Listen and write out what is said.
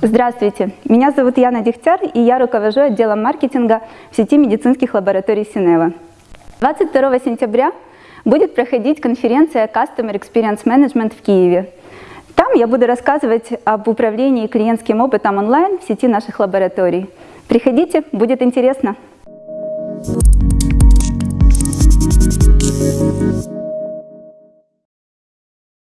Здравствуйте, меня зовут Яна Дегтяр, и я руковожу отделом маркетинга в сети медицинских лабораторий Синева. 22 сентября будет проходить конференция Customer Experience Management в Киеве. Там я буду рассказывать об управлении клиентским опытом онлайн в сети наших лабораторий. Приходите, будет интересно. Thank you